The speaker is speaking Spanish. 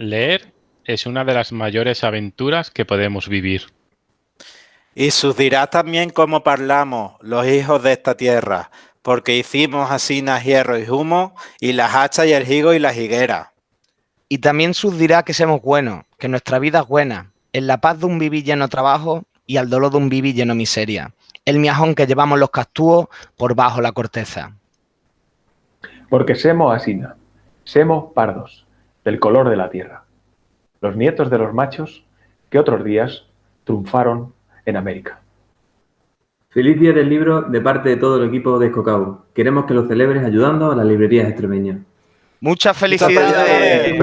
Leer es una de las mayores aventuras que podemos vivir. Y sus dirá también cómo parlamos, los hijos de esta tierra, porque hicimos asinas hierro y humo, y las hachas y el higo y la higuera. Y también sus dirá que somos buenos, que nuestra vida es buena, en la paz de un vivir lleno trabajo y al dolor de un vivir lleno miseria, el miajón que llevamos los castúos por bajo la corteza. Porque semos asina, semos pardos, del color de la tierra, los nietos de los machos que otros días triunfaron en América. Feliz día del libro de parte de todo el equipo de Escocau. Queremos que lo celebres ayudando a las librerías extremeñas. Muchas felicidades. Felicidades.